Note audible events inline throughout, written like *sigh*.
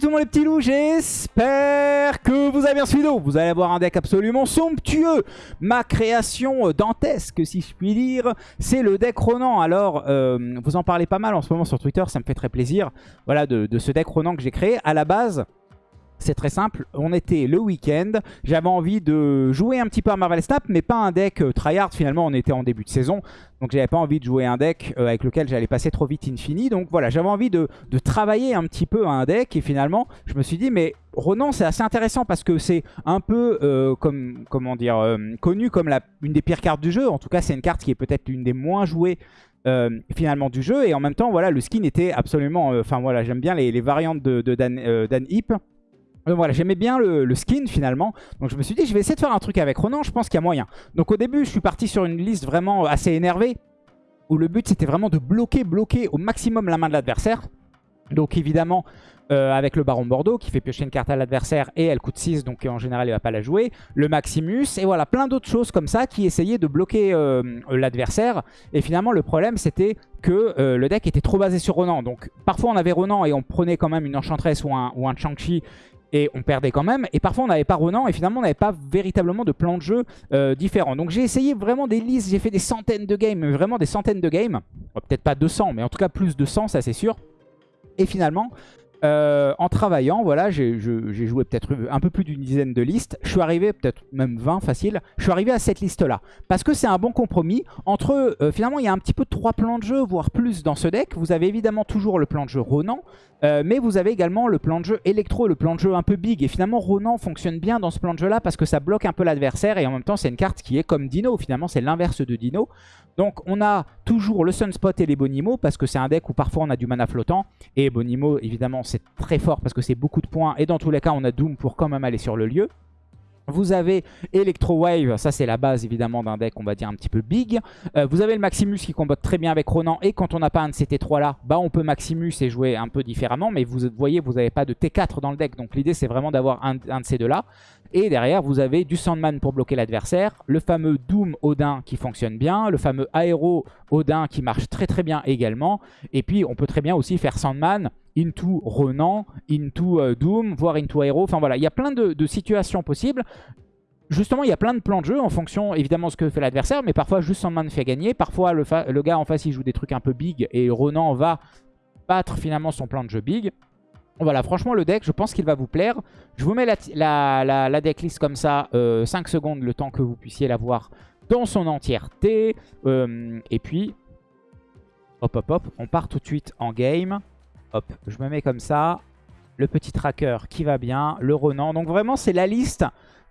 Tout le monde les petits loups, j'espère que vous avez bien suivi. Vous allez avoir un deck absolument somptueux. Ma création dantesque si je puis dire, c'est le deck Ronan. Alors, euh, vous en parlez pas mal en ce moment sur Twitter, ça me fait très plaisir. Voilà, de, de ce deck Ronan que j'ai créé. À la base, c'est très simple, on était le week-end, j'avais envie de jouer un petit peu à Marvel Snap, mais pas un deck euh, tryhard, finalement on était en début de saison, donc j'avais pas envie de jouer un deck euh, avec lequel j'allais passer trop vite infini, donc voilà, j'avais envie de, travailler un petit peu un deck, et finalement je me suis dit, mais Ronan c'est assez intéressant parce que c'est un peu, euh, comme, comment dire, connu comme la, une des pires cartes du jeu, en tout cas c'est une carte qui est peut-être une des moins jouées finalement du jeu. Et en même temps voilà le skin était absolument enfin voilà j'aime bien les, variantes de, de Dan, Dan Hip donc voilà, j'aimais bien le, skin finalement. Donc je me suis dit, je vais essayer de faire un truc avec Ronan, je pense qu'il y a moyen. Donc au début, je suis parti sur une liste vraiment assez énervée. Où le but, c'était vraiment de bloquer, bloquer au maximum la main de l'adversaire. Donc évidemment, euh, avec le Baron Bordeaux qui fait piocher une carte à l'adversaire et elle coûte 6, donc en général il va pas la jouer. Le Maximus, et voilà, plein d'autres choses comme ça qui essayaient de bloquer euh, l'adversaire. Et finalement, le problème, c'était que euh, le deck était trop basé sur Ronan. Donc parfois on avait Ronan et on prenait quand même une Enchantress ou un, ou un Chang-Chi et on perdait quand même. Et parfois on n'avait pas Renan et finalement on n'avait pas véritablement de plan de jeu euh, différent. Donc j'ai essayé vraiment des listes, j'ai fait des centaines de games, vraiment des centaines de games. Peut-être pas 200, mais en tout cas plus de 100, ça c'est sûr. Et finalement, euh, en travaillant, voilà, j'ai joué peut-être un peu plus d'une dizaine de listes. Je suis arrivé, peut-être même 20 facile, je suis arrivé à cette liste-là. Parce que c'est un bon compromis. Entre, euh, finalement, il y a un petit peu trois plans de jeu, voire plus dans ce deck. Vous avez évidemment toujours le plan de jeu Ronan, euh, mais vous avez également le plan de jeu Electro, le plan de jeu un peu big. Et finalement, Ronan fonctionne bien dans ce plan de jeu-là parce que ça bloque un peu l'adversaire. Et en même temps, c'est une carte qui est comme Dino. Finalement, c'est l'inverse de Dino. Donc, on a toujours le Sunspot et les Bonimo parce que c'est un deck où parfois on a du mana flottant. Et Bonimo, évidemment, c'est très fort parce que c'est beaucoup de points. Et dans tous les cas, on a Doom pour quand même aller sur le lieu. Vous avez Electro Wave, ça c'est la base évidemment d'un deck on va dire un petit peu big. Euh, vous avez le Maximus qui combat très bien avec Ronan et quand on n'a pas un de ces T3 là, bah on peut Maximus et jouer un peu différemment. Mais vous voyez, vous n'avez pas de T4 dans le deck, donc l'idée c'est vraiment d'avoir un, un, de ces deux là. Et derrière vous avez du Sandman pour bloquer l'adversaire, le fameux Doom Odin qui fonctionne bien, le fameux Aero Odin qui marche très très bien également. Et puis on peut très bien aussi faire Sandman into Renan, into euh, Doom, voire into Aero. Enfin voilà, il y a plein de, situations possibles. Justement, il y a plein de plans de jeu en fonction évidemment de ce que fait l'adversaire, mais parfois juste Sandman fait gagner. Parfois le, le, gars en face il joue des trucs un peu big et Renan va battre finalement son plan de jeu big. Voilà, franchement le deck, je pense qu'il va vous plaire. Je vous mets la, la, decklist comme ça, 5 euh, secondes, le temps que vous puissiez la voir dans son entièreté. Euh, et puis, hop hop hop, on part tout de suite en game. Hop, je me mets comme ça. Le petit tracker qui va bien, le Ronan. Donc vraiment, c'est la liste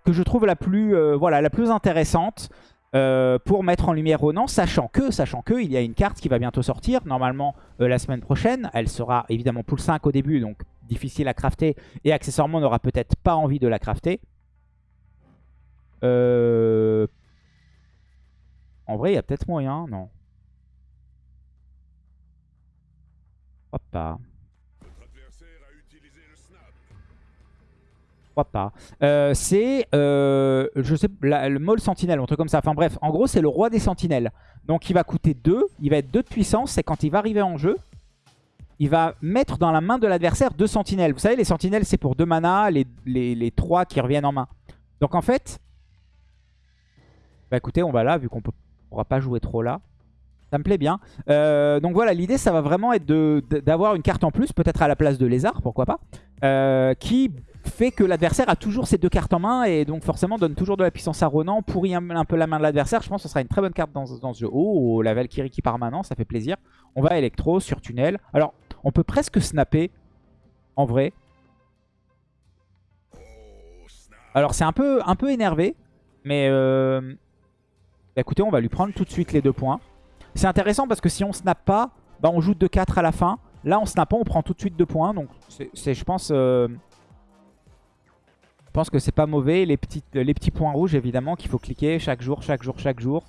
que je trouve la plus, euh, voilà, la plus intéressante pour mettre en lumière Ronan, sachant que, sachant que, il y a une carte qui va bientôt sortir, normalement la semaine prochaine. Elle sera évidemment pool 5 au début, donc difficile à crafter. Et accessoirement, on n'aura peut-être pas envie de la crafter. En vrai, il y a peut-être moyen, non? Hop pas? Euh, c'est, euh, je sais, le Mole Sentinelle, un truc comme ça. Enfin bref, en gros, c'est le roi des sentinelles. Donc il va coûter 2, il va être 2 de puissance. C'est quand il va arriver en jeu, il va mettre dans la main de l'adversaire deux sentinelles. Vous savez, les sentinelles, c'est pour 2 mana, les, les, 3 qui reviennent en main. Donc en fait, bah écoutez, on va là, vu qu'on ne pourra pas jouer trop là. Ça me plaît bien. Euh, donc voilà, l'idée, ça va vraiment être d'avoir une carte en plus, peut-être à la place de lézard, pourquoi pas, qui fait que l'adversaire a toujours ses deux cartes en main et donc forcément donne toujours de la puissance à Ronan, pourrit un, peu la main de l'adversaire. Je pense que ce sera une très bonne carte dans, ce jeu. Oh, la Valkyrie qui part maintenant, ça fait plaisir. On va électro sur tunnel. Alors, on peut presque snapper, en vrai. Alors, c'est un peu, énervé, mais euh... Bah, écoutez, on va lui prendre tout de suite les deux points. C'est intéressant parce que si on snap pas, bah, on joue 2-4 à la fin. Là, en snappant, on prend tout de suite deux points. Donc, c'est, je pense... Euh, pense que c'est pas mauvais. Les, petits, les petits points rouges, évidemment, qu'il faut cliquer chaque jour, chaque jour, chaque jour.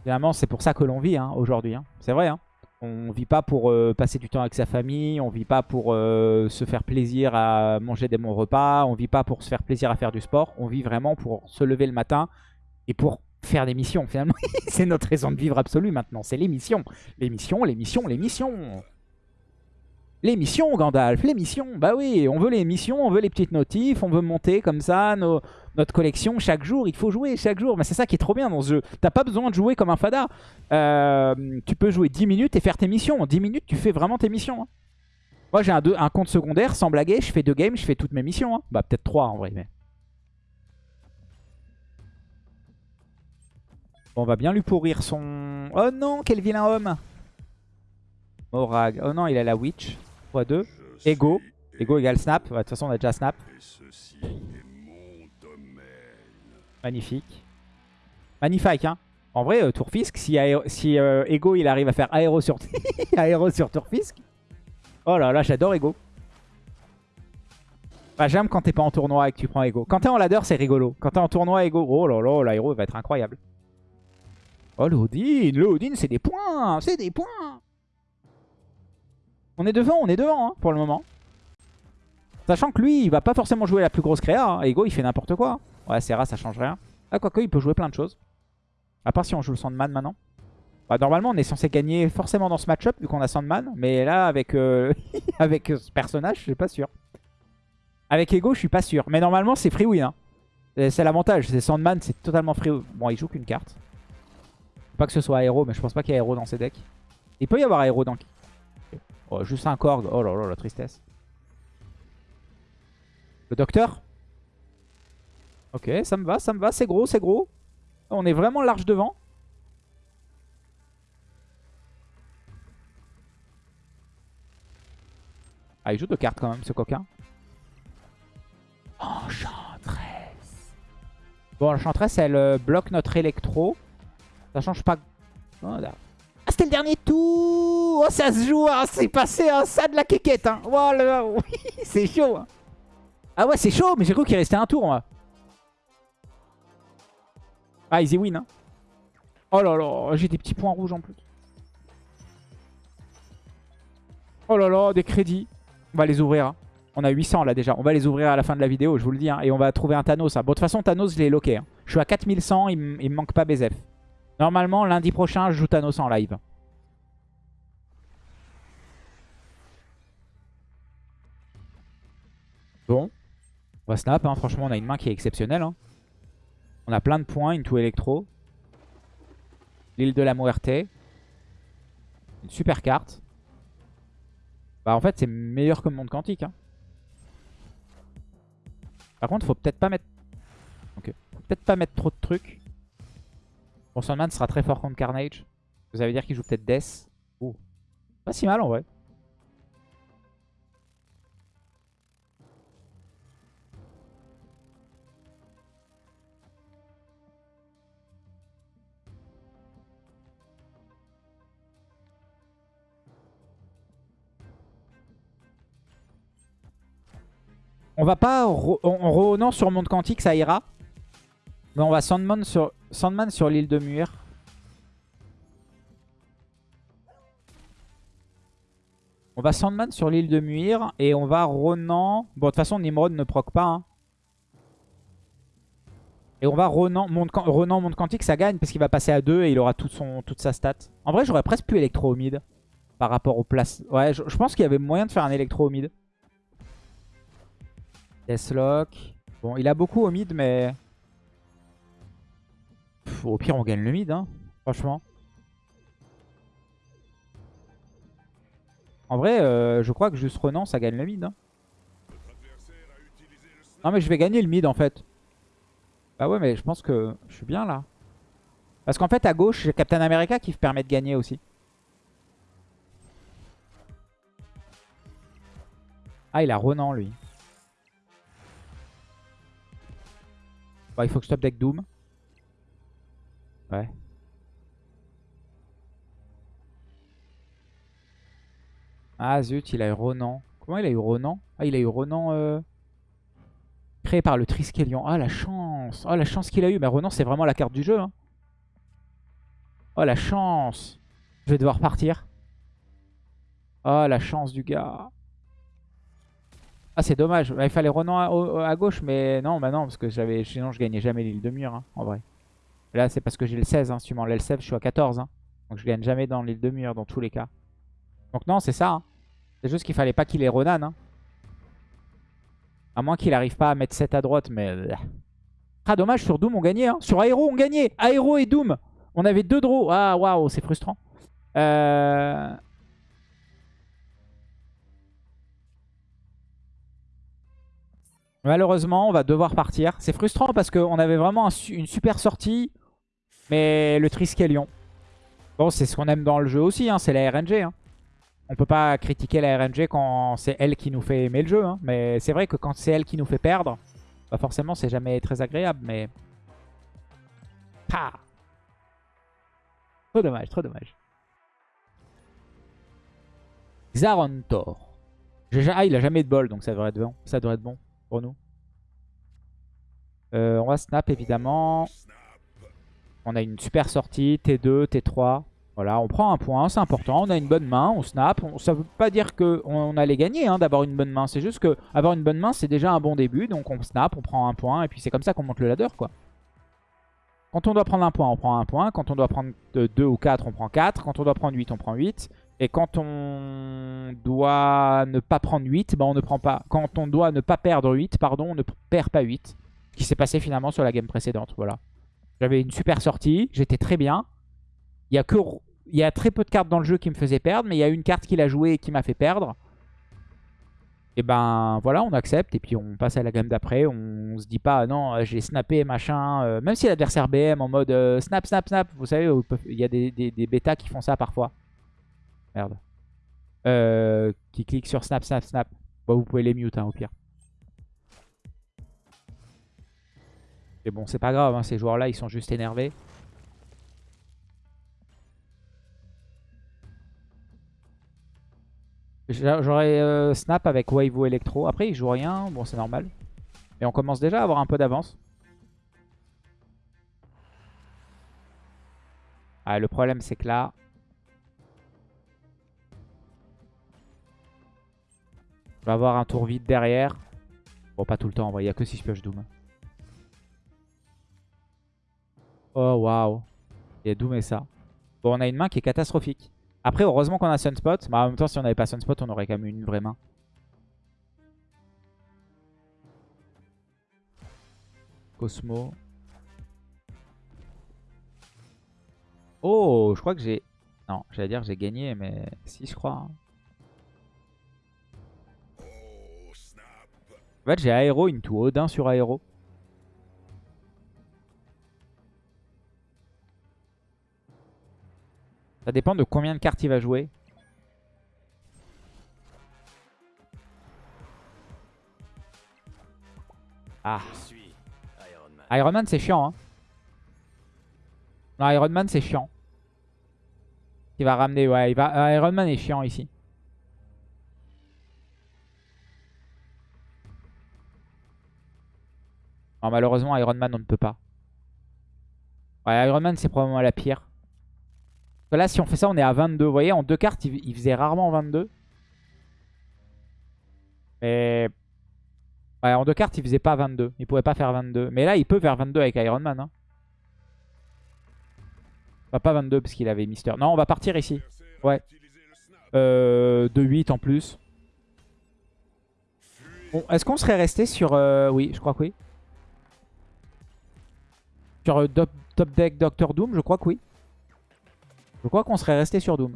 Évidemment, c'est pour ça que l'on vit hein, aujourd'hui. Hein. C'est vrai. Hein. On vit pas pour euh, passer du temps avec sa famille. On vit pas pour euh, se faire plaisir à manger des bons repas. On vit pas pour se faire plaisir à faire du sport. On vit vraiment pour se lever le matin et pour faire des missions. Finalement, *laughs* c'est notre raison de vivre absolue maintenant. C'est les missions. Les missions, les missions, les missions. Les missions, Gandalf, les missions. Bah oui, on veut les missions, on veut les petites notifs, on veut monter comme ça notre collection chaque jour. Il faut jouer chaque jour. Mais c'est ça qui est trop bien dans ce jeu. T'as pas besoin de jouer comme un fada. Euh, tu peux jouer 10 minutes et faire tes missions. En 10 minutes, tu fais vraiment tes missions. Hein. Moi, j'ai un, un, compte secondaire, sans blaguer. Je fais deux games, je fais toutes mes missions. Hein. Bah, peut-être trois en vrai. Mais... Bon, on va bien lui pourrir son... Oh non, quel vilain homme Morag. Oh non, il a la Witch. x2. Ego. Ego égale snap. de toute façon, on a déjà snap. Magnifique. Magnifique, hein. En vrai, euh, Tourfisk, si, euh, Ego il arrive à faire aéro sur, *laughs* aéro Tourfisk. Oh là là, j'adore Ego. Bah, J'aime quand t'es pas en tournoi et que tu prends Ego. Quand t'es en ladder, c'est rigolo. Quand t'es en tournoi, Ego, oh là là, l'aéro va être incroyable. Oh, le Odin, le Odin, c'est des points, c'est des points. On est devant, on est devant hein, pour le moment. Sachant que lui, il va pas forcément jouer la plus grosse créa. Hein. Ego, il fait n'importe quoi. Ouais, Serra, ça change rien. Ah, quoique, il peut jouer plein de choses. À part si on joue le Sandman maintenant. Bah, normalement, on est censé gagner forcément dans ce match-up, vu qu'on a Sandman. Mais là, avec, euh, *laughs* avec ce personnage, je suis pas sûr. Avec Ego, je suis pas sûr. Mais normalement, c'est free win. Hein. C'est l'avantage. C'est Sandman, c'est totalement free Bon, il joue qu'une carte. Pas que ce soit aéro, mais je pense pas qu'il y ait aéro dans ses decks. Il peut y avoir aéro dans... Oh, juste un Korg. Oh là là, la tristesse. Le docteur? Ok, ça me va, ça me va. C'est gros, c'est gros. On est vraiment large devant. Ah, il joue deux cartes quand même, ce coquin. Enchantresse. Bon, l'enchantresse, elle euh, bloque notre électro. Ça change pas... Oh, ah, c'était le dernier tour Oh, ça se joue, hein. c'est passé hein. ça de la quéquette. Hein. Voilà, *laughs* oui, c'est chaud. Hein. Ah ouais, c'est chaud, mais j'ai cru qu'il restait un tour, moi. Ah, easy win. Hein. Oh là là, j'ai des petits points rouges en plus. Oh là là, des crédits. On va les ouvrir. Hein. On a 800 là déjà. On va les ouvrir à la fin de la vidéo, je vous le dis. Hein. Et on va trouver un Thanos. Bon, de toute façon, Thanos, je l'ai loqué. Je suis à 4100, il, me manque pas BZF. Normalement, lundi prochain, je joue Thanos en live. Bon. On va snap, hein. franchement, on a une main qui est exceptionnelle. On a plein de points, une tout électro. L'île de la Muerte. Une super carte. Bah en fait, c'est meilleur que le monde quantique. Hein. Par contre, faut peut-être pas mettre... Ok. Faut peut-être pas mettre trop de trucs. Bon, Sandman sera très fort contre Carnage. Vous allez dire qu'il joue peut-être Death. Oh. Pas si mal en vrai. On va pas... En non sur Monde Quantique, ça ira. Mais on va Sandman sur, sur l'île de Muir. On va Sandman sur l'île de Muir et on va Ronan. Bon, de toute façon, Nimrod ne proc pas. Hein. Et on va Ronan, monde, Ronan, quantique, ça gagne parce qu'il va passer à 2 et il aura toute, sa stat. En vrai, j'aurais presque pu électro au mid par rapport aux places. Ouais, je, pense qu'il y avait moyen de faire un électro au mid. Deathlock. Bon, il a beaucoup au mid, mais au pire, on gagne le mid, hein, franchement. En vrai, euh, je crois que juste Renan, ça gagne le mid. Hein. Non, mais je vais gagner le mid, en fait. Bah ouais, mais je pense que je suis bien, là. Parce qu'en fait, à gauche, j'ai Captain America qui me permet de gagner aussi. Ah, il a Renan, lui. Bah, il faut que je top deck Doom. Ouais. Ah zut, il a eu Ronan. Comment il a eu Ronan? Ah, il a eu Ronan euh, créé par le Triskelion. Ah, la chance Oh, la chance qu'il a eu. Mais Ronan, c'est vraiment la carte du jeu. Hein. Oh, la chance Je vais devoir partir. Oh, la chance du gars. Ah, c'est dommage. Il fallait Ronan à, gauche, mais non, bah non, parce que j'avais sinon je gagnais jamais l'île de mur, hein, en vrai. Là, c'est parce que j'ai le 16. Hein. Si le je suis à 14. Hein. Donc je gagne jamais dans l'île de mur dans tous les cas. Donc non, c'est ça. Hein. C'est juste qu'il fallait pas qu'il ait Ronan. À moins qu'il arrive pas à mettre 7 à droite, mais... Ah, dommage, sur Doom, on gagnait. Sur Aero, on gagnait. Aero et Doom. On avait deux draws. Ah, waouh, c'est frustrant. Euh... Malheureusement, on va devoir partir. C'est frustrant parce qu'on avait vraiment une super sortie. Mais le Triskelion. Bon, c'est ce qu'on aime dans le jeu aussi. hein, c'est la RNG. Hein. On peut pas critiquer la RNG quand c'est elle qui nous fait aimer le jeu. hein. Mais c'est vrai que quand c'est elle qui nous fait perdre, bah forcément, c'est jamais très agréable. Mais... Ah trop dommage, trop dommage. Ja- Ah, il a jamais de bol, donc ça devrait être bon. Ça devrait être bon nous. Euh, on va snap évidemment. On a une super sortie, T2, T3. Voilà, on prend un point, c'est important. On a une bonne main, on snap. Ça veut pas dire qu'on on allait gagner hein, d'avoir une bonne main. C'est juste que avoir une bonne main, c'est déjà un bon début. Donc on snap, on prend un point. Et puis c'est comme ça qu'on monte le ladder, quoi. Quand on doit prendre un point, on prend un point. Quand on doit prendre 2 ou 4, on prend 4. Quand on doit prendre 8, on prend 8. Et quand on doit ne pas prendre 8, bah on ne prend pas. Quand on doit ne pas perdre 8, pardon, on ne perd pas 8. Ce qui s'est passé finalement sur la game précédente. Voilà. J'avais une super sortie, j'étais très bien. Il y, a que, il y a très peu de cartes dans le jeu qui me faisaient perdre, mais il y a une carte qu'il a jouée et qui m'a fait perdre. Et ben voilà, on accepte et puis on passe à la gamme d'après. On, se dit pas, ah non, euh, j'ai snappé machin. euh, même si l'adversaire BM en mode euh, snap, snap, snap. Vous savez, il y a des, des, des bêtas qui font ça parfois. Merde. Euh, qui cliquent sur snap, snap, snap. Bon, vous pouvez les mute hein, au pire. Mais bon, c'est pas grave, hein, ces joueurs-là, ils sont juste énervés. J'a- J'aurais euh, Snap avec Wave ou Electro. Après, il joue rien. Bon, c'est normal. Et on commence déjà à avoir un peu d'avance. Ah, le problème, c'est que là... On va avoir un tour vide derrière. Bon, pas tout le temps. Il n'y a que 6 pioches Doom. Oh, waouh. Il y a Doom et ça. Bon, on a une main qui est catastrophique. Après, heureusement qu'on a Sunspot. Mais en même temps, si on n'avait pas Sunspot, on aurait quand même une vraie main. Cosmo. Oh, je crois que j'ai... Non, j'allais dire j'ai gagné, mais si, je crois. hein. En fait, j'ai Aéro into Odin sur Aéro. Ça dépend de combien de cartes il va jouer. Ah. Iron Man, c'est chiant. Hein. Non, Iron Man, c'est chiant. Il va ramener. Ouais, il va... euh, Iron Man est chiant ici. Malheureusement, Iron Man, on ne peut pas. Ouais, Iron Man, c'est probablement la pire. Là, si on fait ça, on est à 22. Vous voyez, en deux cartes, il, faisait rarement 22. Mais... Ouais, en deux cartes, il faisait pas 22. Il pouvait pas faire 22. Mais là, il peut faire 22 avec Iron Man. Hein. Bah, pas 22 parce qu'il avait Mister. Non, on va partir ici. Ouais. Euh, de 8 en plus. Bon, est-ce qu'on serait resté sur... euh, Oui, je crois que oui. Sur euh, top, top deck Doctor Doom, je crois que oui. Je crois qu'on serait resté sur Doom.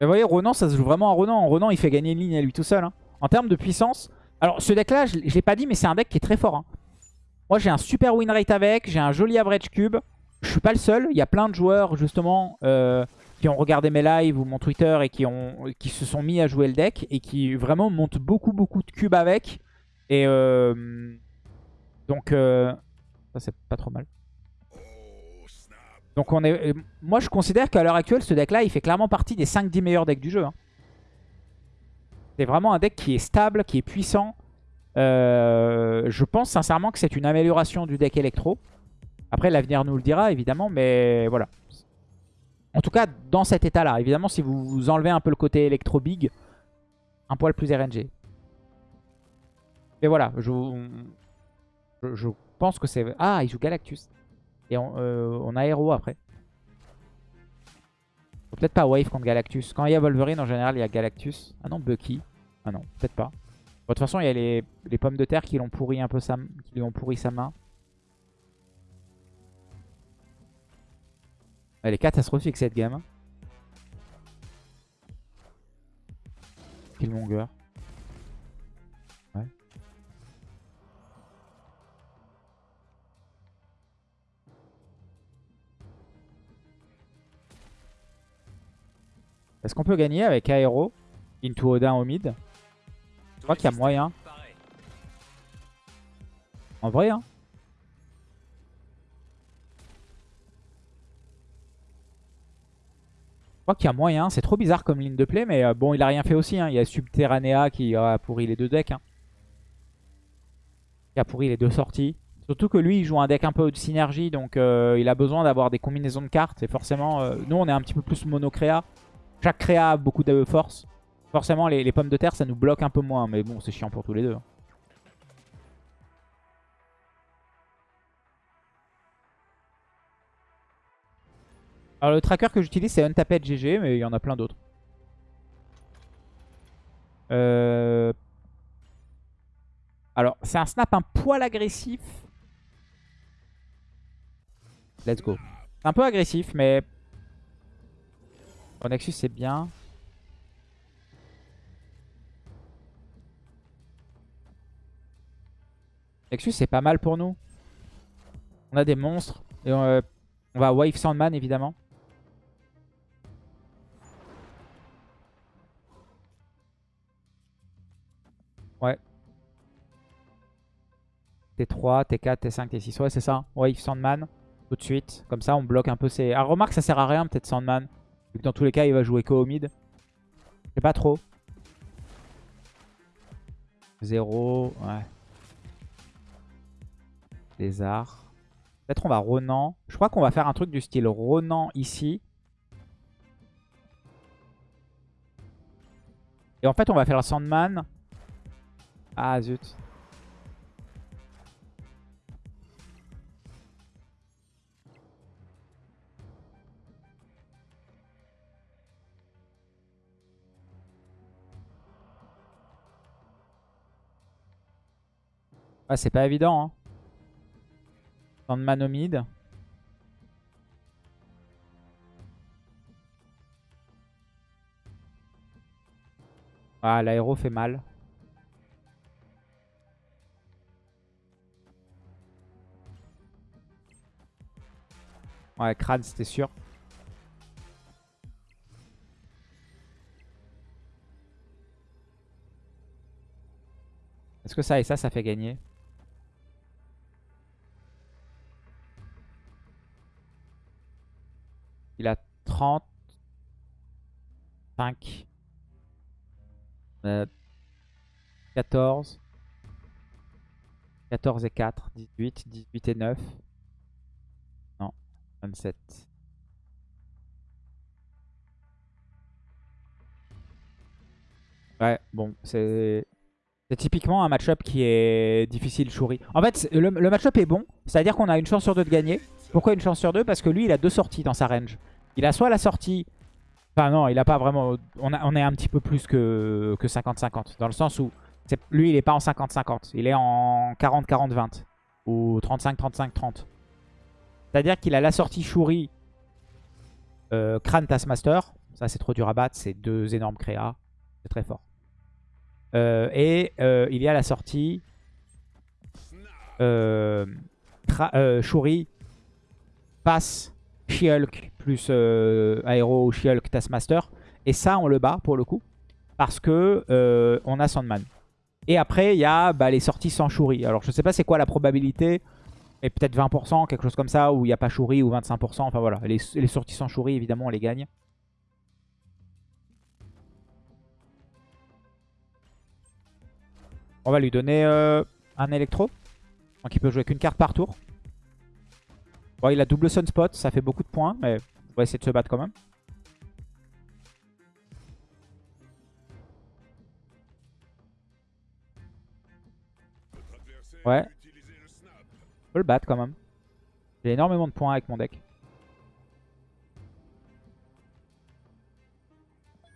Mais vous voyez, Ronan, ça se joue vraiment à Ronan. Ronan, il fait gagner une ligne à lui tout seul. hein. En termes de puissance... Alors, ce deck-là, je je l'ai pas dit, mais c'est un deck qui est très fort. hein. Moi, j'ai un super win rate avec. J'ai un joli average cube. Je suis pas le seul. Il y a plein de joueurs, justement, euh, qui ont regardé mes lives ou mon Twitter et qui, ont, qui se sont mis à jouer le deck et qui vraiment montent beaucoup, beaucoup de cubes avec. Et euh, donc, euh, ça, c'est pas trop mal. Donc, on est, euh, moi, je considère qu'à l'heure actuelle, ce deck-là, il fait clairement partie des 5-10 meilleurs decks du jeu. hein. C'est vraiment un deck qui est stable, qui est puissant. Euh, je pense sincèrement que c'est une amélioration du deck électro. Après, l'avenir nous le dira, évidemment, mais voilà. En tout cas, dans cet état-là. Évidemment, si vous, vous enlevez un peu le côté électro-big, un poil plus RNG. Mais voilà, je, je, pense que c'est... Ah, il joue Galactus. Et on, euh, a Hero après. Peut-être pas wave contre Galactus. Quand il y a Wolverine, en général, il y a Galactus. Ah non, Bucky. Ah non, peut-être pas. de toute façon, il y a les, les pommes de terre qui, l'ont pourri un peu sa, qui lui ont pourri sa main. Elle est catastrophique cette game. Killmonger. Est-ce qu'on peut gagner avec Aero Into Odin au mid Je crois qu'il y a moyen. En vrai, hein Je crois qu'il y a moyen. C'est trop bizarre comme ligne de play, mais euh, bon, il a rien fait aussi. Hein. Il y a Subterranea qui a pourri les deux decks. Hein. Qui a pourri les deux sorties. Surtout que lui, il joue un deck un peu de synergie, donc euh, il a besoin d'avoir des combinaisons de cartes. Et forcément, euh, nous, on est un petit peu plus mono-créa. Chaque créa a beaucoup de force. Forcément, les, pommes de terre, ça nous bloque un peu moins. Mais bon, c'est chiant pour tous les deux. Alors le tracker que j'utilise c'est Untaped GG, mais il y en a plein d'autres. Euh, alors c'est un snap un poil agressif. Let's go. C'est un peu agressif, mais... Nexus c'est bien. Nexus c'est pas mal pour nous. On a des monstres. Et on, euh, on va Wave Sandman évidemment. Ouais. T3, T4, T5, T6. Ouais, c'est ça. Wave Sandman. Tout de suite. Comme ça, on bloque un peu ses... Ah, remarque, ça sert à rien peut-être Sandman. Que dans tous les cas, il va jouer qu'au au mid. Je sais pas trop. 0. Ouais. Lézard. Peut-être on va Ronan. Je crois qu'on va faire un truc du style Ronan ici. Et en fait, on va faire Sandman ah zut. Ah, c'est pas évident. Hein. Sandman Ah, l'aéro fait mal. Ouais, crâne, c'était sûr. Est-ce que ça et ça, ça fait gagner? Il a 30. 5. 14. 14 et 4. 18. 18 et 9. 27. Ouais, bon, c'est... C'est typiquement un match-up qui est difficile, Shuri. En fait, le, match-up est bon. C'est-à-dire qu'on a une chance sur deux de gagner. Pourquoi une chance sur deux? Parce que lui, il a deux sorties dans sa range. Il a soit la sortie... Enfin non, il a pas vraiment... On, est un petit peu plus que 50-50. dans le sens où lui, il est pas en 50-50. Il est en 40-40-20. Ou 35-35-30. C'est-à-dire qu'il a la sortie Shuri, euh, Kran Taskmaster. Ça, c'est trop dur à battre. C'est deux énormes créas. C'est très fort. Euh, et euh, il y a la sortie euh, Shuri, Pass, She-Hulk plus Aero, She-Hulk, Taskmaster. Et ça, on le bat pour le coup. Parce que on a Sandman. Et après, il y a bah, les sorties sans Shuri. Alors, je sais pas c'est quoi la probabilité. Et peut-être 20%, quelque chose comme ça, où il n'y a pas Shuri ou 25%. Enfin voilà, les, sorties sans Shuri, évidemment, on les gagne. On va lui donner euh, un électro. Donc il peut jouer qu'une carte par tour. Bon, il a double Sunspot, ça fait beaucoup de points, mais on va essayer de se battre quand même. Ouais, peux le battre quand même. J'ai énormément de points avec mon deck.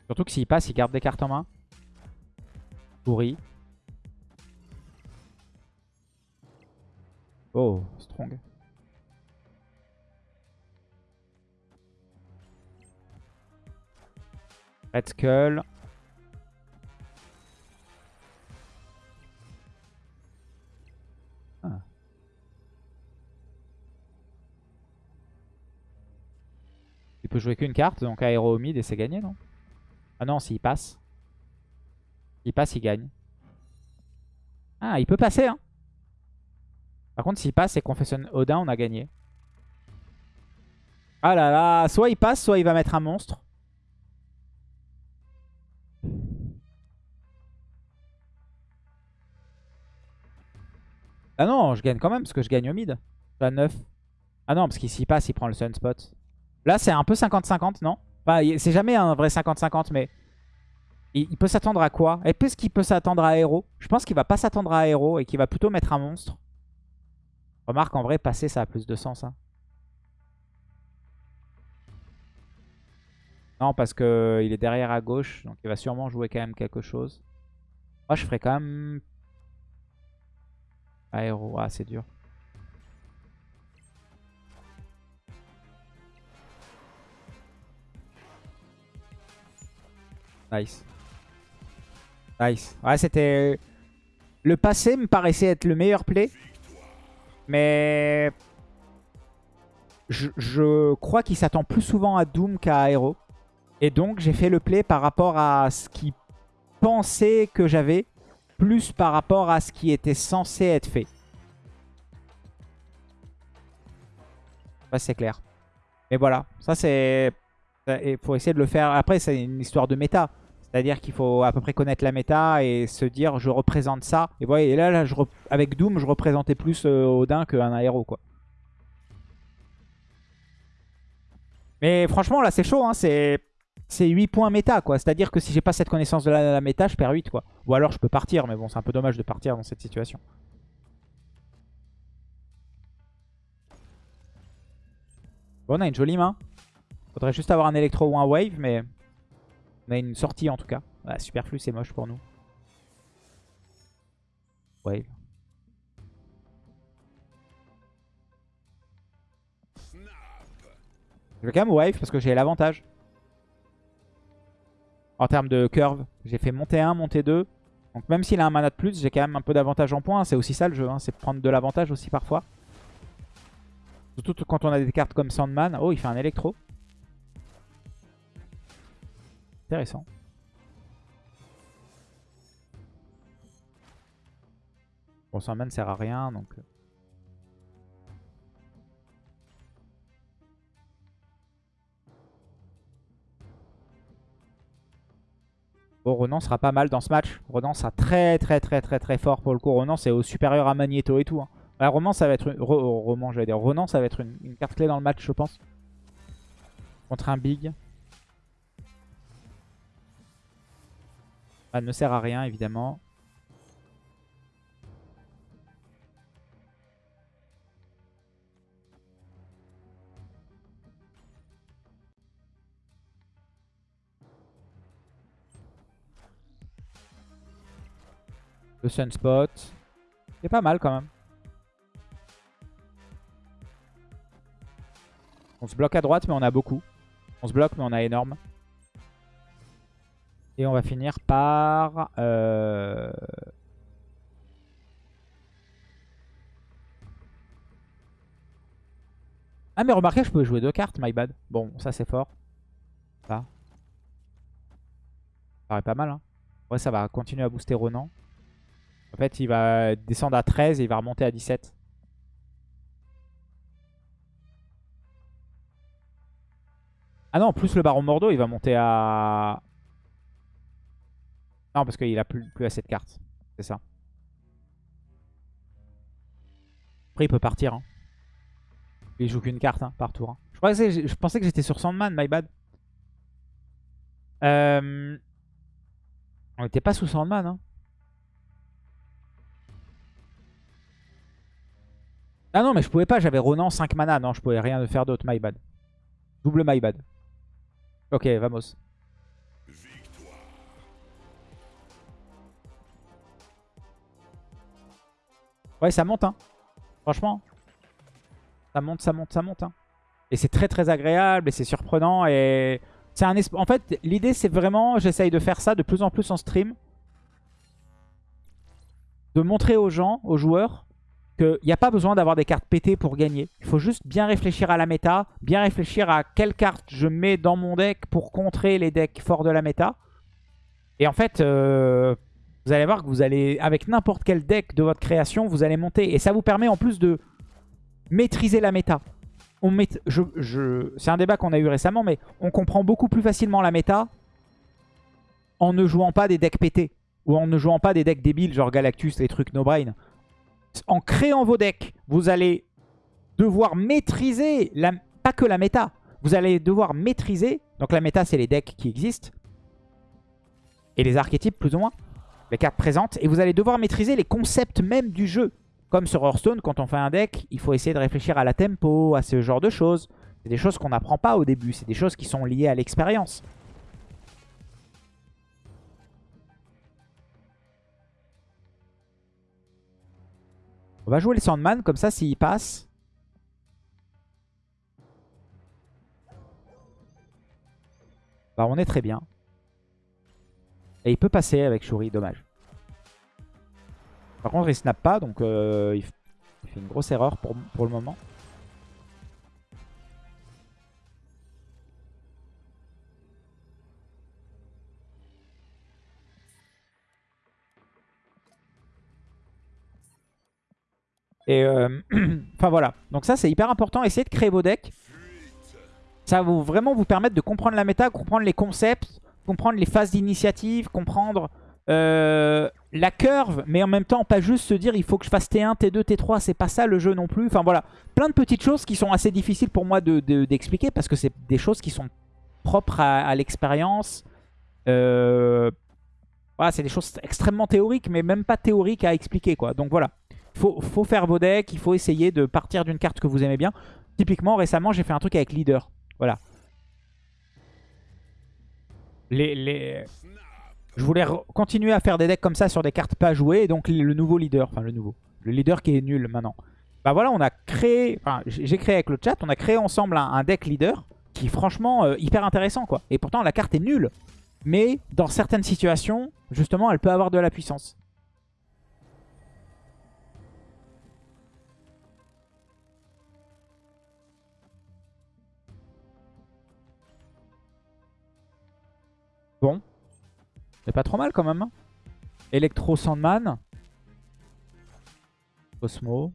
Surtout que s'il passe, il garde des cartes en main. Pourri. Oh, strong. Red Skull. Ah. Il peut jouer qu'une carte, donc aéro au mid et c'est gagné, non? Ah non, s'il passe. S'il passe, il gagne. Ah, il peut passer, hein Par contre, s'il passe et qu'on fait Odin, on a gagné. Ah là là, soit il passe, soit il va mettre un monstre. Ah non, je gagne quand même parce que je gagne au mid. À 9. Ah non, parce qu'ici passe, il prend le sunspot. Là, c'est un peu 50-50, non? Bah, C'est jamais un vrai 50-50, mais... Il, peut s'attendre à quoi? Est-ce qu'il peut s'attendre à Aéro Je pense qu'il va pas s'attendre à Aéro et qu'il va plutôt mettre un monstre. Remarque, en vrai, passer, ça a plus de sens. Hein. Non, parce qu'il est derrière à gauche, donc il va sûrement jouer quand même quelque chose. Moi, je ferais quand même Aéro, ah c'est dur. Nice. Nice. Ouais, c'était... Le passé me paraissait être le meilleur play. Mais... Je, je crois qu'il s'attend plus souvent à Doom qu'à Aéro. Et donc, j'ai fait le play par rapport à ce qu'il pensait que j'avais plus par rapport à ce qui était censé être fait. c'est clair. Mais voilà, ça c'est... Il faut essayer de le faire. Après, c'est une histoire de méta. C'est-à-dire qu'il faut à peu près connaître la méta et se dire je représente ça. Et, voilà, et là, avec Doom, je représentais plus euh, Odin qu'un aéro. quoi. Mais franchement, là, c'est chaud. Hein. C'est c'est 8 points méta, quoi. C'est-à-dire que si j'ai pas cette connaissance de la, méta, je perds 8, quoi. Ou alors je peux partir, mais bon, c'est un peu dommage de partir dans cette situation. Bon, on a une jolie main. Faudrait juste avoir un électro ou un wave, mais on a une sortie en tout cas. super superflu, c'est moche pour nous. Wave. Je vais quand même wave parce que j'ai l'avantage. En termes de curve, j'ai fait monter 1, monter 2. Donc même s'il a un mana de plus, j'ai quand même un peu d'avantage en points. C'est aussi ça le jeu, hein. c'est prendre de l'avantage aussi parfois. Surtout quand on a des cartes comme Sandman. Oh, il fait un électro. Intéressant. Bon, Sandman sert à rien, donc... Bon, Renan sera pas mal dans ce match. Renan sera très très très très très fort pour le coup. Renan c'est au supérieur à Magneto et tout. Hein. Roman ça va être une... roman j'allais dire. Renan ça va être une... carte clé dans le match je pense. Contre un big. Elle ne sert à rien évidemment. Sunspot. C'est pas mal quand même. On se bloque à droite mais on a beaucoup. On se bloque mais on a énorme. Et on va finir par... Euh, ah mais remarquez je peux jouer deux cartes, my bad. Bon, ça c'est fort. Ça. Ça paraît pas mal. Hein. Ouais, ça va continuer à booster Ronan. En fait, il va descendre à 13 et il va remonter à 17. Ah non, plus le Baron Mordo, il va monter à... Non, parce qu'il a plus, plus assez de cartes. C'est ça. Après, il peut partir. Hein. Il joue qu'une carte hein, par tour. Hein. Je, pensais que j'étais sur Sandman, my bad. Euh... On n'était pas sous Sandman. Hein. Ah non, mais je pouvais pas, j'avais Ronan 5 mana. Non, je pouvais rien faire d'autre, my bad. Double my bad. Ok, vamos. Ouais, ça monte, hein. Franchement. Ça monte, ça monte, ça monte, hein. Et c'est très très agréable et c'est surprenant et... c'est un En fait, l'idée c'est vraiment, j'essaye de faire ça de plus en plus en stream. De montrer aux gens, aux joueurs, qu'il n'y a pas besoin d'avoir des cartes pétées pour gagner. Il faut juste bien réfléchir à la méta, bien réfléchir à quelle carte je mets dans mon deck pour contrer les decks forts de la méta. Et en fait, euh, vous allez voir que vous allez, avec n'importe quel deck de votre création, vous allez monter. Et ça vous permet en plus de maîtriser la méta. C'est un débat qu'on a eu récemment, mais on comprend beaucoup plus facilement la méta en ne jouant pas des decks pétés. Ou en ne jouant pas des decks débiles, genre Galactus, les trucs no-brain. En créant vos decks, vous allez devoir maîtriser, la, pas que la méta, vous allez devoir maîtriser, donc la méta c'est les decks qui existent, et les archétypes plus ou moins, les cartes présentes, et vous allez devoir maîtriser les concepts même du jeu. Comme sur Hearthstone, quand on fait un deck, il faut essayer de réfléchir à la tempo, à ce genre de choses. C'est des choses qu'on n'apprend pas au début, c'est des choses qui sont liées à l'expérience. On va jouer les Sandman, comme ça s'il passe. Bah on est très bien. Et il peut passer avec Shuri, dommage. Par contre, il snap pas, donc euh, il, fait une grosse erreur pour, pour le moment. Et euh, *clears throat* enfin voilà. Donc ça c'est hyper important. Essayez de créer vos decks. Ça va vraiment vous permettre de comprendre la méta, comprendre les concepts, comprendre les phases d'initiative, comprendre euh, la curve, mais en même temps pas juste se dire il faut que je fasse T1, T2, T3, c'est pas ça le jeu non plus. Enfin voilà, plein de petites choses qui sont assez difficiles pour moi d'expliquer parce que c'est des choses qui sont propres à, l'expérience. Euh, voilà, c'est des choses extrêmement théoriques, mais même pas théoriques à expliquer quoi. Donc voilà, il faut, faut, faire vos decks, il faut essayer de partir d'une carte que vous aimez bien. Typiquement, récemment, j'ai fait un truc avec Leader. Voilà. Les, les, je voulais continuer à faire des decks comme ça sur des cartes pas jouées. Donc le nouveau leader, enfin le nouveau, le leader qui est nul maintenant. Bah voilà, on a créé, j'ai créé avec le chat, on a créé ensemble un, deck leader qui est franchement euh, hyper intéressant quoi. Et pourtant la carte est nulle. Mais dans certaines situations, justement, elle peut avoir de la puissance. Bon, c'est pas trop mal quand même. Hein. Electro Sandman. Cosmo.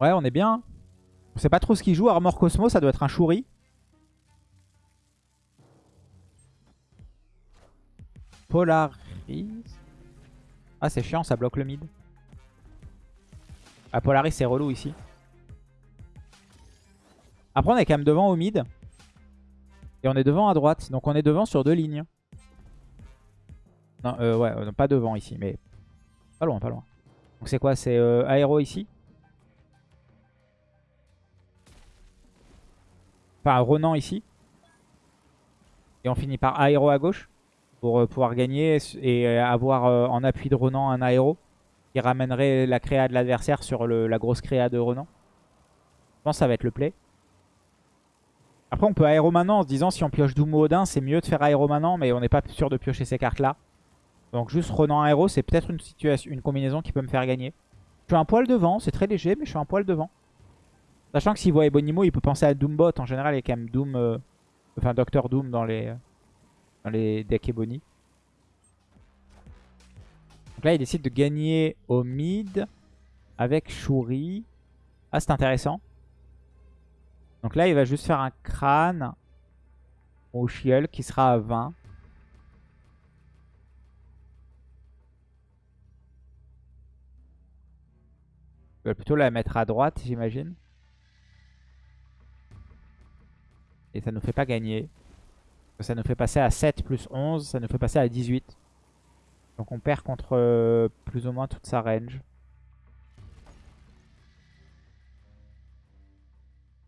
Ouais, on est bien. On sait pas trop ce qu'il joue. Armor Cosmo, ça doit être un Shuri. Polaris. Ah, c'est chiant, ça bloque le mid. Ah, Polaris, c'est relou ici. Après, on est quand même devant au mid. Et on est devant à droite. Donc on est devant sur deux lignes. Non, euh, ouais, euh, pas devant ici, mais pas loin, pas loin. Donc c'est quoi? C'est euh, aéro ici? Enfin, Renan ici. Et on finit par aéro à gauche. Pour pouvoir gagner et avoir en appui de Renan un aéro. Ramènerait la créa de l'adversaire sur la grosse créa de Renan. Je pense que ça va être le play. Après, on peut aéro en se disant si on pioche Doom ou Odin, c'est mieux de faire aéro mais on n'est pas sûr de piocher ces cartes-là. Donc juste Renan aéro, c'est peut-être une, situation, une combinaison qui peut me faire gagner. Je suis un poil devant, c'est très léger, mais je suis un poil devant. Sachant que s'il voit Ebonimo, il peut penser à Doombot. En général, il y a quand même Doom, euh, enfin Docteur Doom dans les, dans les decks Ebony. Là, il décide de gagner au mid avec Shuri. Ah, c'est intéressant. Donc là, il va juste faire un crâne au chiel qui sera à 20. Il va plutôt la mettre à droite, j'imagine. Et ça ne nous fait pas gagner. Ça nous fait passer à 7 plus 11. Ça nous fait passer à 18. Donc on perd contre euh, plus ou moins toute sa range.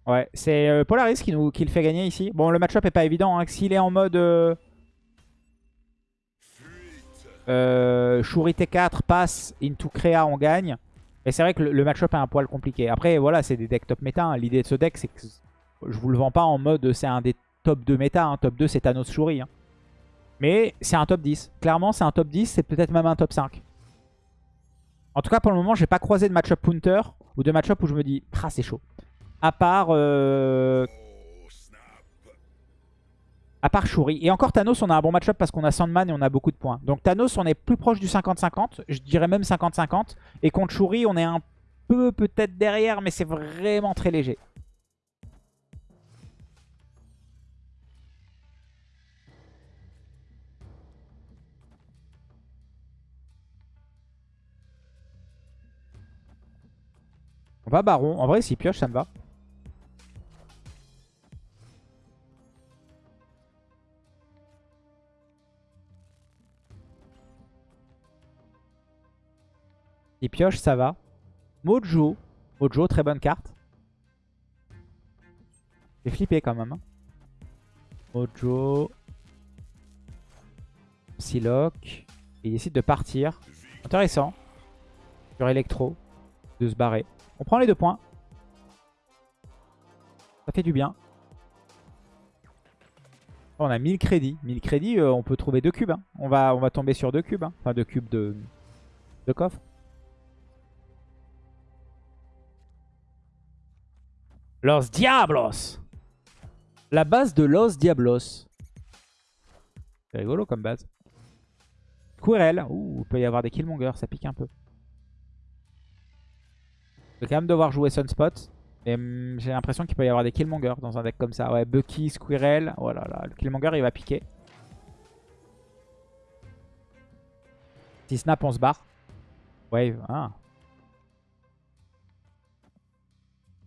Ouais, c'est euh, Polaris qui, nous, qui le fait gagner ici. Bon, le match-up est pas évident. Hein. S'il est en mode... Euh... Euh, Shuri T4, passe, into Créa, on gagne. Et c'est vrai que le, match-up est un poil compliqué. Après, voilà, c'est des decks top méta. Hein. L'idée de ce deck, c'est que je vous le vends pas en mode c'est un des top 2 méta. Hein. Top 2, c'est Thanos Shuri. Mais c'est un top 10. Clairement, c'est un top 10. C'est peut-être même un top 5. En tout cas, pour le moment, j'ai pas croisé de match-up punter ou de match-up où je me dis, ah, c'est chaud. À part... Euh... À part Shuri. Et encore Thanos, on a un bon match-up parce qu'on a Sandman et on a beaucoup de points. Donc Thanos, on est plus proche du 50-50. Je dirais même 50-50. Et contre Shuri, on est un peu peut-être derrière, mais c'est vraiment très léger. On va Baron. En vrai, s'il pioche, ça me va. Il pioche, ça va. Mojo. Mojo, très bonne carte. J'ai flippé quand même. Hein. Mojo. Psylocke. il décide de partir. Intéressant. Sur Electro. De se barrer. On prend les deux points. Ça fait du bien. On a 1000 crédits. 1000 crédits, euh, on peut trouver deux cubes. Hein. On, va, tomber sur deux cubes. Hein. Enfin, deux cubes de, coffre. Los Diablos La base de Los Diablos. C'est rigolo comme base. Quirel. Ouh, il peut y avoir des Killmonger, ça pique un peu. Je vais quand même devoir jouer Sunspot. Et hum, j'ai l'impression qu'il peut y avoir des Killmonger dans un deck comme ça. Ouais, Bucky, Squirrel. Oh là là, le Killmonger il va piquer. Si snap, on se barre. Wave, ah.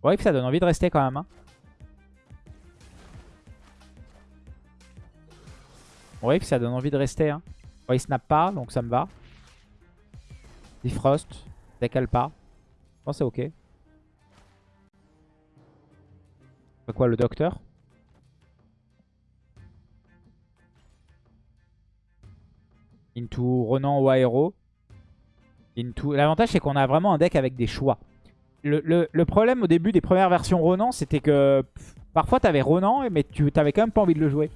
Wave, ça donne envie de rester quand même. Hein. Wave, ça donne envie de rester. Hein. il snap pas, donc ça me va. Defrost, décale pas. Je pense c'est ok. C'est quoi le docteur? Into Renan ou Aero. Into... L'avantage c'est qu'on a vraiment un deck avec des choix. Le, problème au début des premières versions Ronan, c'était que parfois tu avais Ronan, mais tu t'avais quand même pas envie de le jouer.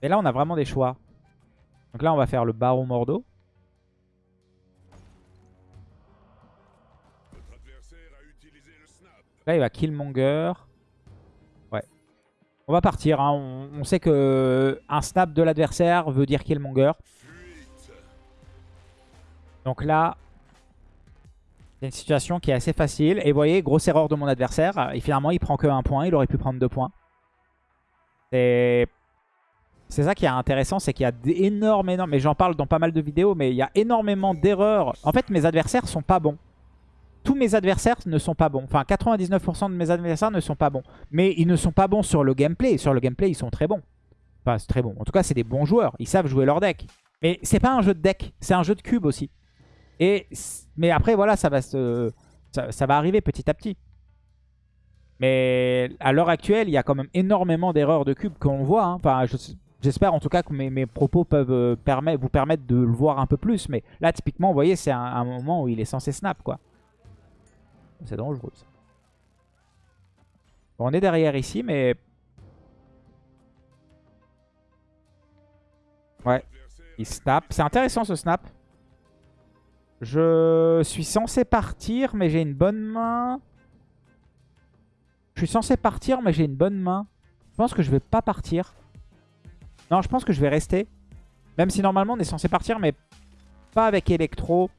Et là, on a vraiment des choix. Donc là, on va faire le Baron Mordo. Là, il va Killmonger. Ouais. On va partir. Hein. On, on, sait que un snap de l'adversaire veut dire Killmonger. Donc là, c'est une situation qui est assez facile. Et vous voyez, grosse erreur de mon adversaire. Et finalement, il prend que un point. Il aurait pu prendre deux points. C'est ça qui est intéressant, c'est qu'il y a énormément, mais j'en parle dans pas mal de vidéos, mais il y a énormément d'erreurs. En fait, mes adversaires sont pas bons. Tous mes adversaires ne sont pas bons. Enfin, 99% de mes adversaires ne sont pas bons. Mais ils ne sont pas bons sur le gameplay. Sur le gameplay, ils sont très bons. Enfin, c'est très bon. En tout cas, c'est des bons joueurs. Ils savent jouer leur deck. Mais c'est pas un jeu de deck, c'est un jeu de cube aussi. Et, mais après, voilà, ça va, se, ça, va arriver petit à petit. Mais à l'heure actuelle, il y a quand même énormément d'erreurs de cube qu'on voit. Hein. J'espère en tout cas que mes, propos peuvent euh, vous permettre de le voir un peu plus. Mais là, typiquement, vous voyez, c'est un, moment où il est censé snap, quoi. C'est dangereux, ça. on est derrière ici, mais... Ouais, il snap. C'est intéressant, ce snap. Je suis censé partir, mais j'ai une bonne main. Je suis censé partir, mais j'ai une bonne main. Je pense que je vais pas partir. Non, je pense que je vais rester. Même si normalement on est censé partir, mais pas avec Electro.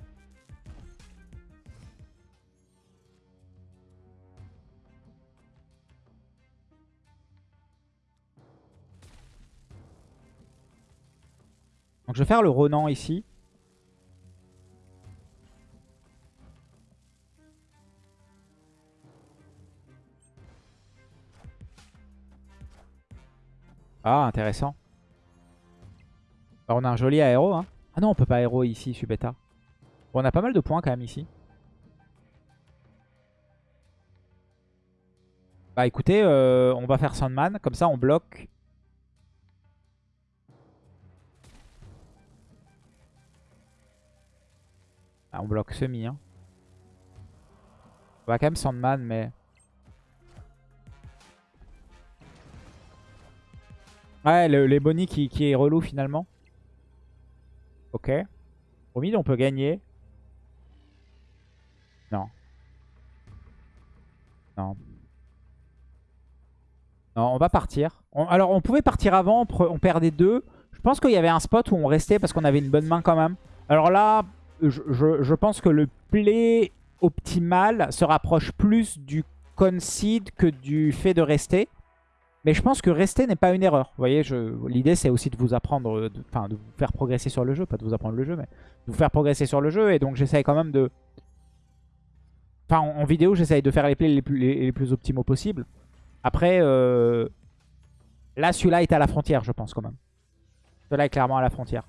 Je vais faire le Ronan ici. Ah, intéressant. on a un joli aéro. Hein. Ah non, on peut pas aéro ici, bêta. Bon, on a pas mal de points quand même ici. Bah écoutez, euh, on va faire Sandman. Comme ça, on bloque. Ah, on bloque semi. Hein. On va quand même Sandman, mais... Ouais, les Bonnie qui, qui, est relou finalement. Ok. Au mid, on peut gagner. Non. Non. Non, on va partir. alors, on pouvait partir avant, on perdait deux. Je pense qu'il y avait un spot où on restait parce qu'on avait une bonne main quand même. Alors là, je, pense que le play optimal se rapproche plus du concede que du fait de rester. Mais je pense que rester n'est pas une erreur. Vous voyez, l'idée c'est aussi de vous apprendre, enfin de, vous faire progresser sur le jeu, pas de vous apprendre le jeu, mais de vous faire progresser sur le jeu. Et donc j'essaye quand même de... Enfin, en, vidéo, j'essaye de faire les plays les plus, optimaux possibles. Après, euh, là, celui-là est à la frontière, je pense quand même. Celui-là est clairement à la frontière.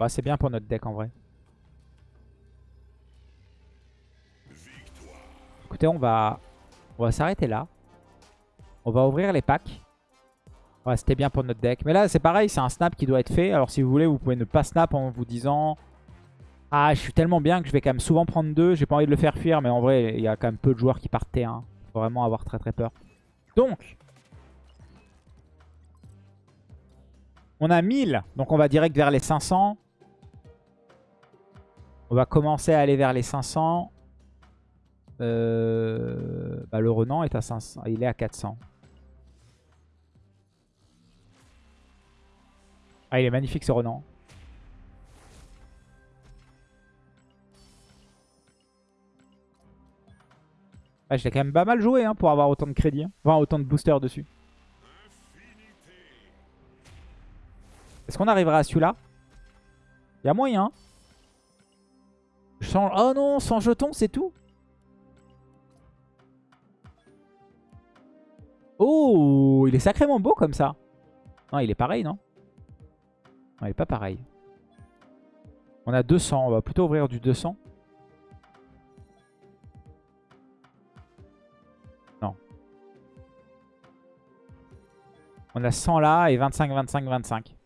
Bah, c'est bien pour notre deck en vrai. Écoutez, on va, on va s'arrêter là. On va ouvrir les packs. Ouais, c'était bien pour notre deck. Mais là, c'est pareil, c'est un snap qui doit être fait. Alors si vous voulez, vous pouvez ne pas snap en vous disant... Ah, je suis tellement bien que je vais quand même souvent prendre deux. J'ai pas envie de le faire fuir, mais en vrai, il y a quand même peu de joueurs qui partent T1. Faut vraiment avoir très très peur. Donc, on a 1000. Donc on va direct vers les 500. On va commencer à aller vers les 500. Euh, bah, le Renan est à 500. Il est à 400. Ah, il est magnifique ce Renan. Ah, je l'ai quand même pas mal joué hein, pour avoir autant de crédit. Hein. Enfin, autant de boosters dessus. Est-ce qu'on arrivera à celui-là? Il y a moyen. Oh non, sans jeton, c'est tout Oh, il est sacrément beau comme ça. Non, il est pareil, non? Non, il est pas pareil. On a 200, on va plutôt ouvrir du 200. Non. On a 100 là et 25, 25, 25.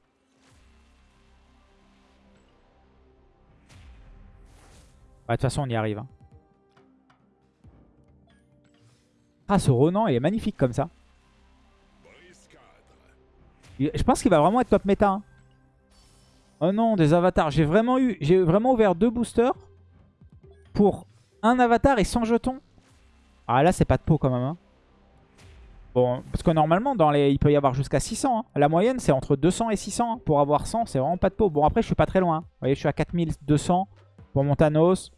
Bah, de toute façon, on y arrive. Hein. Ah, ce Ronan, il est magnifique comme ça. Je pense qu'il va vraiment être top méta. Hein. Oh non, des avatars. J'ai vraiment eu, j'ai vraiment ouvert deux boosters pour un avatar et 100 jetons. Ah là, c'est pas de peau quand même. Hein. Bon, parce que normalement, dans les, il peut y avoir jusqu'à 600. La moyenne, c'est entre 200 et 600. Pour avoir 100, c'est vraiment pas de peau. Bon, après, je suis pas très loin. Vous voyez, je suis à 4200 pour mon Thanos.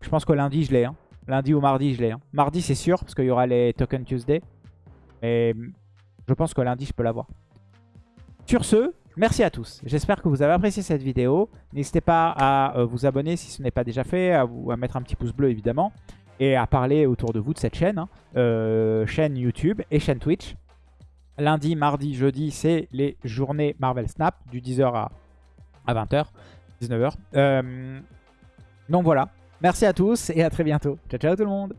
Je pense que lundi, je l'ai. Hein. Lundi ou mardi, je l'ai. Hein. Mardi, c'est sûr, parce qu'il y aura les Token Tuesday. Mais je pense que lundi, je peux l'avoir. Sur ce, merci à tous. J'espère que vous avez apprécié cette vidéo. N'hésitez pas à euh, vous abonner si ce n'est pas déjà fait, à, mettre un petit pouce bleu, évidemment. Et à parler autour de vous de cette chaîne. Hein. Euh, chaîne YouTube et chaîne Twitch. Lundi, mardi, jeudi, c'est les journées Marvel Snap du 10h à, à 20h, 19h. Euh, donc voilà, Merci à tous et à très bientôt. Ciao, ciao tout le monde